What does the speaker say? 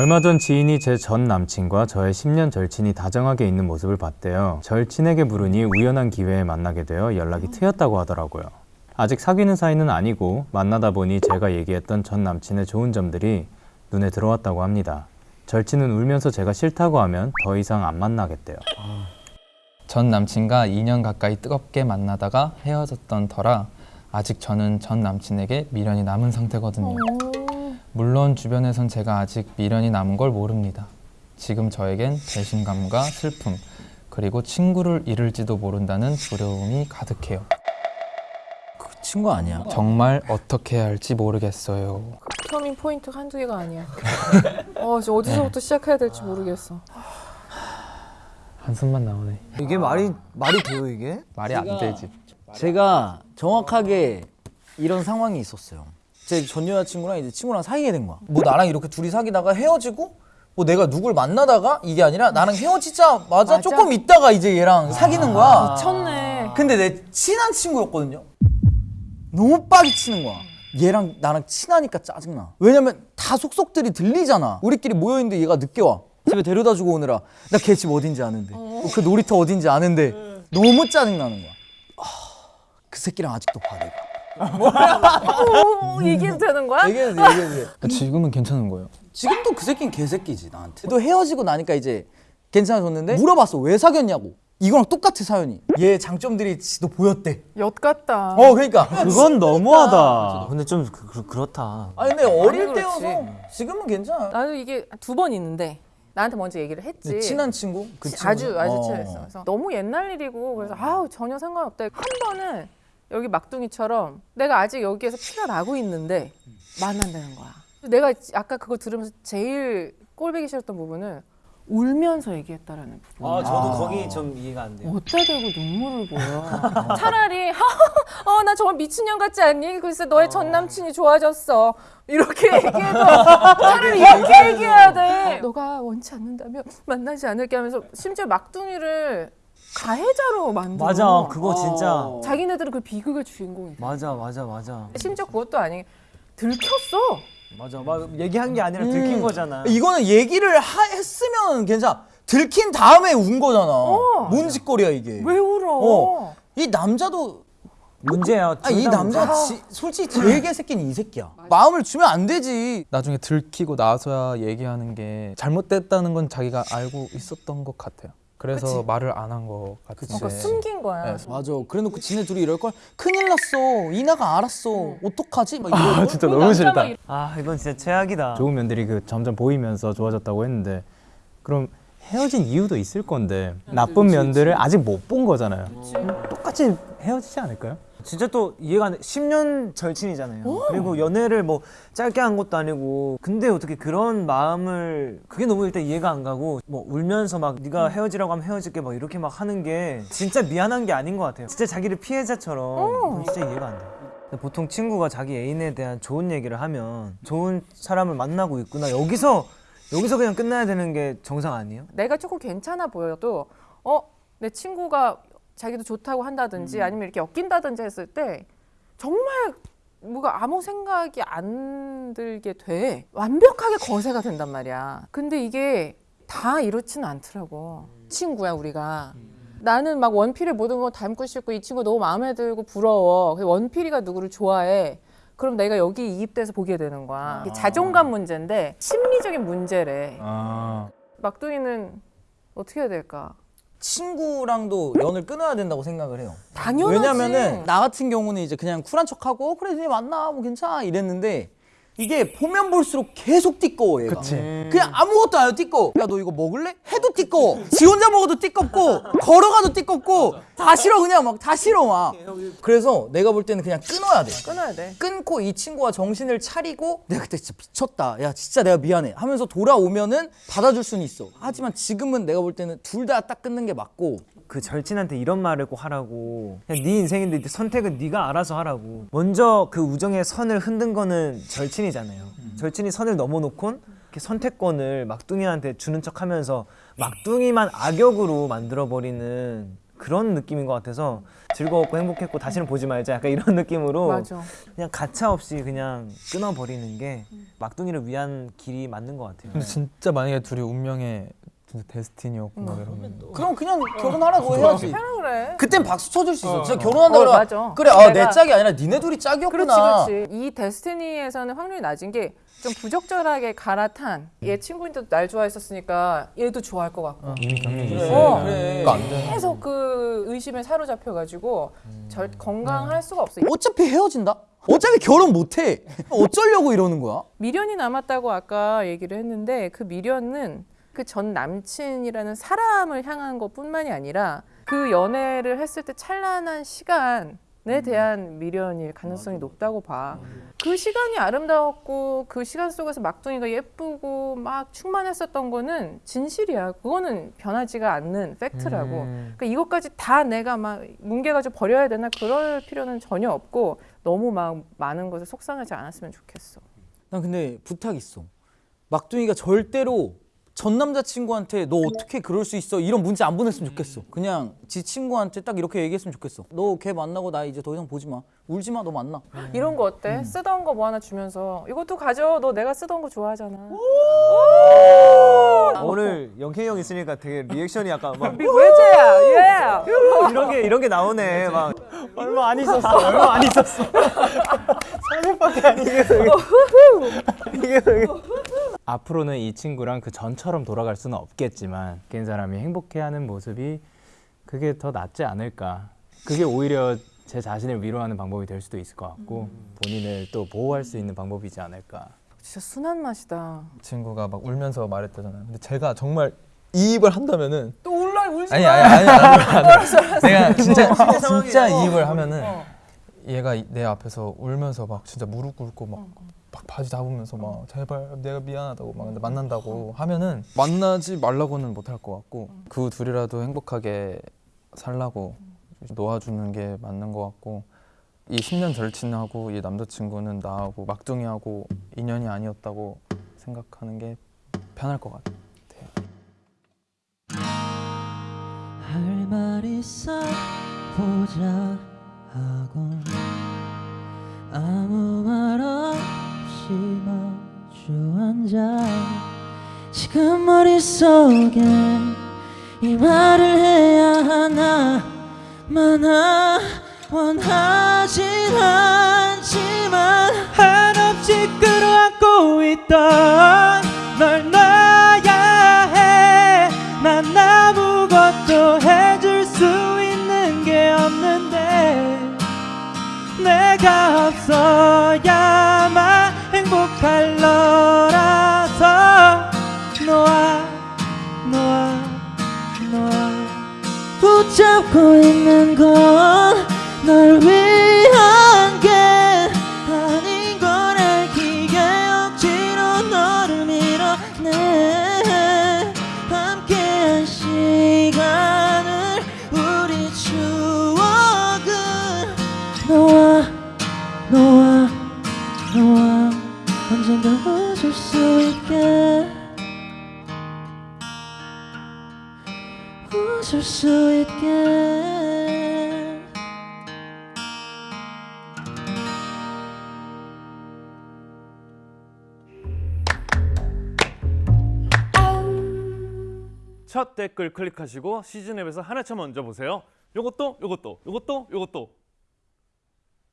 얼마 전 지인이 제 전 남친과 저의 10년 절친이 다정하게 있는 모습을 봤대요. 절친에게 물으니 우연한 기회에 만나게 되어 연락이 트였다고 하더라고요. 아직 사귀는 사이는 아니고 만나다 보니 제가 얘기했던 전 남친의 좋은 점들이 눈에 들어왔다고 합니다. 절친은 울면서 제가 싫다고 하면 더 이상 안 만나겠대요. 전 남친과 2년 가까이 뜨겁게 만나다가 헤어졌던 터라 아직 저는 전 남친에게 미련이 남은 상태거든요. 물론 주변에선 제가 아직 미련이 남은 걸 모릅니다. 지금 저에겐 배신감과 슬픔 그리고 친구를 잃을지도 모른다는 두려움이 가득해요. 그 친구 아니야. 정말 어떻게 해야 할지 모르겠어요. 터밍 포인트가 한두 개가 아니야. 어, 저 어디서부터 시작해야 될지 모르겠어. 한숨만 나오네. 이게 말이 말이 돼요 이게? 말이 안 되지. 제가 정확하게 이런 상황이 있었어요. 제 전 여자친구랑 이제 친구랑 사귀게 된 거야. 뭐 나랑 이렇게 둘이 사귀다가 헤어지고 뭐 내가 누굴 만나다가 이게 아니라 나랑 헤어지자마자 맞아. 조금 있다가 이제 얘랑 사귀는 거야. 미쳤네. 근데 내 친한 친구였거든요. 너무 빡이 치는 거야. 얘랑 나랑 친하니까 짜증나. 왜냐면 다 속속들이 들리잖아. 우리끼리 모여있는데 얘가 늦게 와. 집에 데려다 주고 오느라 나 걔 집 어딘지 아는데 그 놀이터 어딘지 아는데 너무 짜증나는 거야. 아, 그 새끼랑 아직도 봐 내가. 어, 이게 되는 거야? 얘기해도 돼, 얘기해도 돼. 지금은 괜찮은 거예요. 지금도 그 새끼는 개새끼지 나한테. 또 헤어지고 나니까 이제 괜찮아졌는데 물어봤어 왜 사귀었냐고. 이거랑 똑같아 사연이. 얘 장점들이 너 보였대. 엿 같다. 어 그러니까. 그건 너무하다. 근데 좀 그, 렇다 아니 근데 어릴. 때여서 지금은 괜찮아. 나도 이게 두 번 있는데 나한테 먼저 얘기를 했지. 네, 친한 친구? 그 아주 친구? 아주 어. 친했어. 그래서 너무 옛날 일이고 그래서 아우 전혀 상관없다. 한 번은 여기 막둥이처럼 내가 아직 여기에서 피가 나고 있는데 만난다는 거야. 내가 아까 그거 들으면서 제일 꼴보기 싫었던 부분은 울면서 얘기했다라는 부분. 아 저도 거기 좀 이해가 안 돼요. 어디다 대고 눈물을 보여. 차라리 어 나 정말 미친년 같지 않니? 글쎄 너의 전 남친이 좋아졌어. 이렇게 얘기해도 차라리 이렇게 얘기해야 돼. 너가 원치 않는다면 만나지 않을게 하면서 심지어 막둥이를 가해자로 만들어. 맞아 그거 진짜 자기네들은 그 비극의 주인공이. 돼. 맞아 맞아 맞아 심지어 그것도 아니 들켰어. 맞아 막 얘기한 게 아니라 들킨 음. 거잖아. 이거는 얘기를 하, 했으면 괜찮아. 들킨 다음에 운 거잖아. 뭔 짓거리야 이게. 왜 울어? 어. 이 남자도 문제야. 아, 이 둘다 남자가 지- 솔직히 제일 개새끼는 이 새끼야. 마음을 주면 안 되지. 나중에 들키고 나서야 얘기하는 게 잘못됐다는 건 자기가 알고 있었던 것 같아요. 그래서 말을 안한것 같은데. 그러니까 숨긴 거야. 네. 맞아. 그래놓고 지네 둘이 이럴 걸 큰일 났어. 이나가 알았어. 어떡하지? 막. 아, 진짜 너무 싫다. 아 이건 진짜 최악이다. 좋은 면들이 그 점점 보이면서 좋아졌다고 했는데 그럼 헤어진 이유도 있을 건데 나쁜 면들을 아직 못 본 거잖아요. 그럼 똑같이 헤어지지 않을까요? 진짜 또 이해가 안 돼. 10년 절친이잖아요. 그리고 연애를 뭐 짧게 한 것도 아니고 근데 어떻게 그런 마음을 그게 너무 일단 이해가 안 가고 뭐 울면서 막 네가 헤어지라고 하면 헤어질게 막 이렇게 막 하는 게 진짜 미안한 게 아닌 것 같아요. 진짜 자기를 피해자처럼 진짜 이해가 안 돼. 근데 보통 친구가 자기 애인에 대한 좋은 얘기를 하면 좋은 사람을 만나고 있구나 여기서 여기서 그냥 끝나야 되는 게 정상 아니에요? 내가 조금 괜찮아 보여도 어 내 친구가 자기도 좋다고 한다든지 아니면 이렇게 엮인다든지 했을 때 정말 뭐가 아무 생각이 안 들게 돼. 완벽하게 거세가 된단 말이야. 근데 이게 다 이렇지는 않더라고. 친구야 우리가. 나는 막 원필의 모든 걸 닮고 싶고 이 친구 너무 마음에 들고 부러워. 원필이가 누구를 좋아해? 그럼 내가 여기 이입돼서 보게 되는 거야. 이게 자존감 문제인데 심리적인 문제래. 아, 막둥이는 어떻게 해야 될까? 친구랑도 연을 끊어야 된다고 생각을 해요. 당연하지. 왜냐면은 나 같은 경우는 이제 그냥 쿨한 척하고 어, 그래 니네 만나 뭐 괜찮아 이랬는데 이게 보면 볼수록 계속 띠꺼워 얘가. 그치. 그냥 아무것도 안 해도 띠꺼워. 야 너 이거 먹을래? 해도 띠꺼워. 지 혼자 먹어도 띠껍고 걸어가도 띠껍고 다 싫어 그냥 막 다 싫어 막. 그래서 내가 볼 때는 그냥 끊어야 돼. 끊어야 돼. 끊고 이 친구가 정신을 차리고 내가 그때 진짜 미쳤다. 야 진짜 내가 미안해. 하면서 돌아오면은 받아줄 수는 있어. 하지만 지금은 내가 볼 때는 둘 다 딱 끊는 게 맞고. 그 절친한테 이런 말을 꼭 하라고. 그냥 네 인생인데 선택은 네가 알아서 하라고. 먼저 그 우정의 선을 흔든 거는 절친이 잖아요 절친이 선을 넘어놓곤 이렇게 선택권을 막둥이한테 주는 척하면서 막둥이만 악역으로 만들어버리는 그런 느낌인 것 같아서 즐거웠고 행복했고 다시는 보지 말자 약간 이런 느낌으로 맞아. 그냥 가차 없이 그냥 끊어버리는 게 막둥이를 위한 길이 맞는 것 같아요. 근데 진짜 만약에 둘이 운명의 데스티니였고 막 이러면 그럼 그냥 결혼하라고 해야지. 해라 그래. 그땐 박수 쳐줄 수 있어. 진짜 결혼한다 어, 그래. 맞아. 그래, 아, 내 짝이 아니라 니네 둘이 짝이었구나. 그렇지, 그렇지. 이 데스티니에서는 확률이 낮은 게 좀 부적절하게 갈아탄 얘 친구인데도 날 좋아했었으니까 얘도 좋아할 것 같고 이미 경력이 그래, 있어. 어. 그래. 그러니까 안 돼. 계속 그 의심에 사로잡혀가지고 절 건강할 수가 없어. 어차피 헤어진다. 어차피 결혼 못 해. 어쩌려고 이러는 거야? 미련이 남았다고 아까 얘기를 했는데 그 미련은 그 전 남친이라는 사람을 향한 것뿐만이 아니라 그 연애를 했을 때 찬란한 시간에 대한 미련일 가능성이 높다고 봐. 그 시간이 아름다웠고 그 시간 속에서 막둥이가 예쁘고 막 충만했었던 거는 진실이야. 그거는 변하지가 않는 팩트라고. 음. 그러니까 이것까지 다 내가 막 뭉개가지고 버려야 되나 그럴 필요는 전혀 없고 너무 막 많은 것에 속상하지 않았으면 좋겠어. 난 근데 부탁 있어. 막둥이가 절대로 전 남자친구한테 너 어떻게 그럴 수 있어 이런 문자 안 보냈으면 좋겠어. 그냥 지 친구한테 딱 이렇게 얘기했으면 좋겠어. 너 걔 만나고 나 이제 더 이상 보지 마. 울지 마. 너 만나. 이런 거 어때? 쓰던 거 뭐 하나 주면서 이것도 가져. 너 내가 쓰던 거 좋아하잖아. 아, 오늘 영케이 형 있으니까 되게 리액션이 약간 막 외제야. 예. 이런 게 이런 게 나오네. 막 얼마 안 있었어. 얼마 안 있었어. 앞으로는 이 친구랑 그 전처럼 돌아갈 수는 없겠지만 깬 사람이 행복해하는 모습이 그게 더 낫지 않을까. 그게 오히려 제 자신을 위로하는 방법이 될 수도 있을 것 같고 본인을 또 보호할 수 있는 방법이지 않을까. 진짜 순한 맛이다. 친구가 막 울면서 말했다잖아요. 근데 제가 정말 이입을 한다면은 또 울라 울지 아니 마. 아니 아니 아니. 내가 진짜 진짜 상황이라고. 이입을 하면은 어. 얘가 이- 내 앞에서 울면서 막 진짜 무릎 꿇고 막, 막 바지 잡으면서 막 제발 내가 미안하다고 막 근데 만난다고 하면은 만나지 말라고는 못할 것 같고 그 둘이라도 행복하게 살라고 놓아주는 게 맞는 것 같고 이 10년 절친하고 이 남자친구는 나하고 막둥이하고 인연이 아니었다고 생각하는 게 편할 것 같아요. 할 말 있어 보자 하곤 아무 말 없이 마주 앉아 지금 머릿속에 이 말을 해야 하나? 마나 원하진 않지만 한없이 끌어안고 있던 널 붙잡고 있는 건 널 위한 첫 댓글 클릭하시고 시즌 앱에서 하나차 먼저 보세요. 요것도 요것도 요것도 요것도